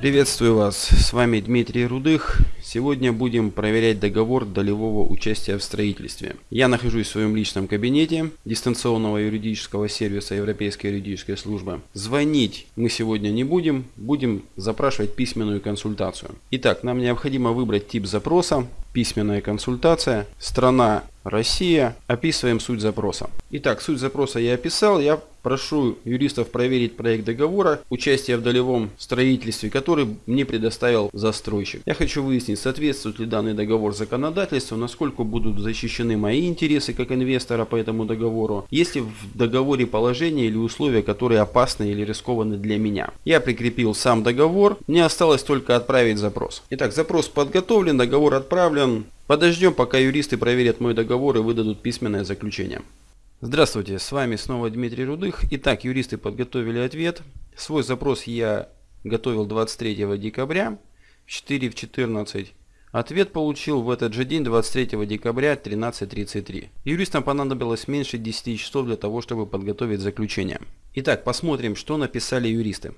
Приветствую вас, с вами Дмитрий Рудых. Сегодня будем проверять договор долевого участия в строительстве. Я нахожусь в своем личном кабинете дистанционного юридического сервиса Европейской юридической службы. Звонить мы сегодня не будем, будем запрашивать письменную консультацию. Итак, нам необходимо выбрать тип запроса, письменная консультация, страна Россия. Описываем суть запроса. Итак, суть запроса я описал. Я прошу юристов проверить проект договора участия в долевом строительстве, который мне предоставил застройщик. Я хочу выяснить, соответствует ли данный договор законодательству, насколько будут защищены мои интересы как инвестора по этому договору, есть ли в договоре положения или условия, которые опасны или рискованы для меня. Я прикрепил сам договор, мне осталось только отправить запрос. Итак, запрос подготовлен, договор отправлен. Подождем, пока юристы проверят мой договор и выдадут письменное заключение. Здравствуйте, с вами снова Дмитрий Рудых. Итак, юристы подготовили ответ. Свой запрос я готовил 23 декабря в 4 в 14. Ответ получил в этот же день, 23 декабря, 13.33. Юристам понадобилось меньше 10 часов для того, чтобы подготовить заключение. Итак, посмотрим, что написали юристы.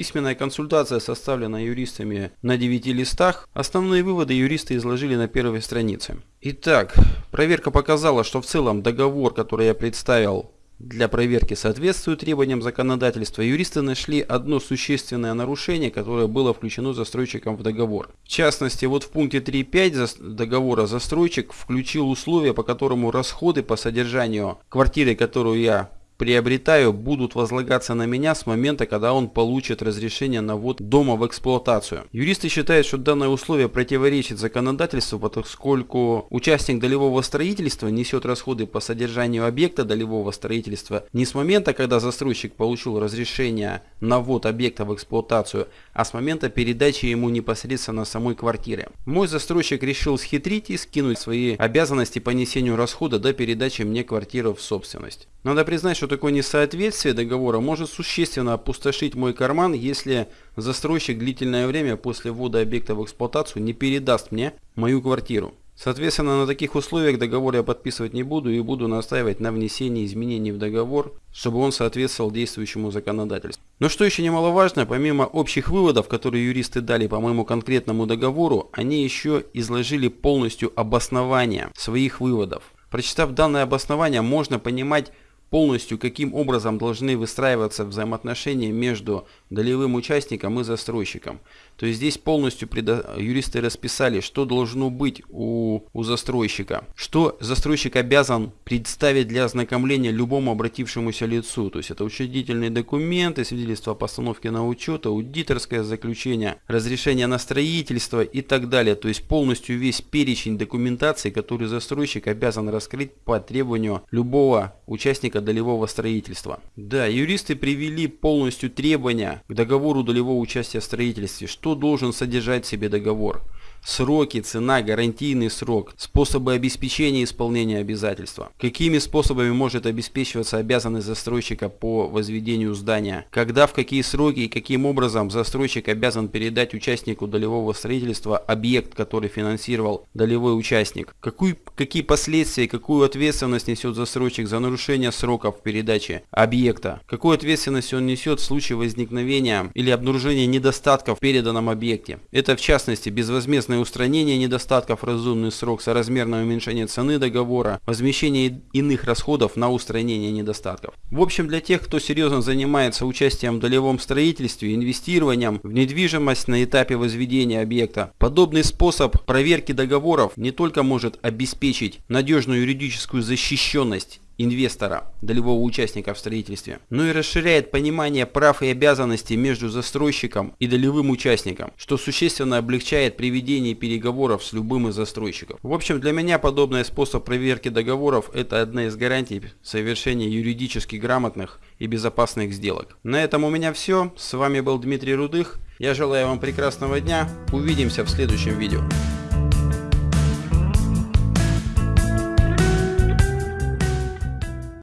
Письменная консультация составлена юристами на 9 листах. Основные выводы юристы изложили на первой странице. Итак, проверка показала, что в целом договор, который я представил для проверки соответствует требованиям законодательства, юристы нашли одно существенное нарушение, которое было включено застройщиком в договор. В частности, вот в пункте 3.5 договора застройщик включил условия, по которому расходы по содержанию квартиры, которую я приобретаю, будут возлагаться на меня с момента, когда он получит разрешение на ввод дома в эксплуатацию. Юристы считают, что данное условие противоречит законодательству, поскольку участник долевого строительства несет расходы по содержанию объекта долевого строительства не с момента, когда застройщик получил разрешение на ввод объекта в эксплуатацию, а с момента передачи ему непосредственно самой квартиры. Мой застройщик решил схитрить и скинуть свои обязанности по несению расхода до передачи мне квартиры в собственность. Надо признать, что такое несоответствие договора может существенно опустошить мой карман, если застройщик длительное время после ввода объекта в эксплуатацию не передаст мне мою квартиру. Соответственно, на таких условиях договор я подписывать не буду и буду настаивать на внесении изменений в договор, чтобы он соответствовал действующему законодательству. Но что еще немаловажно, помимо общих выводов, которые юристы дали по моему конкретному договору, они еще изложили полностью обоснование своих выводов. Прочитав данное обоснование, можно понимать, полностью, каким образом должны выстраиваться взаимоотношения между долевым участником и застройщиком. То есть здесь полностью предо... юристы расписали, что должно быть у, у застройщика, что застройщик обязан представить для ознакомления любому обратившемуся лицу. То есть это учредительные документы, свидетельство о постановке на учет, аудиторское заключение, разрешение на строительство и так далее. То есть полностью весь перечень документации, который застройщик обязан раскрыть по требованию любого участника долевого строительства. Да, юристы привели полностью требования к договору долевого участия в строительстве, что должен содержать в себе договор сроки, цена, гарантийный срок, способы обеспечения исполнения обязательства, какими способами может обеспечиваться обязанность застройщика по возведению здания, когда, в какие сроки и каким образом застройщик обязан передать участнику долевого строительства объект, который финансировал долевой участник, какую, какие последствия и какую ответственность несет застройщик за нарушение сроков передачи объекта, какую ответственность он несет в случае возникновения или обнаружения недостатков в переданном объекте. Это в частности безвозмездно совместное устранение недостатков, разумный срок, соразмерное уменьшение цены договора, возмещение иных расходов на устранение недостатков. В общем, для тех, кто серьезно занимается участием в долевом строительстве, инвестированием в недвижимость на этапе возведения объекта, подобный способ проверки договоров не только может обеспечить надежную юридическую защищенность инвестора, долевого участника в строительстве, но и расширяет понимание прав и обязанностей между застройщиком и долевым участником, что существенно облегчает приведение переговоров с любым из застройщиков. В общем, для меня подобный способ проверки договоров – это одна из гарантий совершения юридически грамотных и безопасных сделок. На этом у меня все. С вами был Дмитрий Рудых. Я желаю вам прекрасного дня. Увидимся в следующем видео.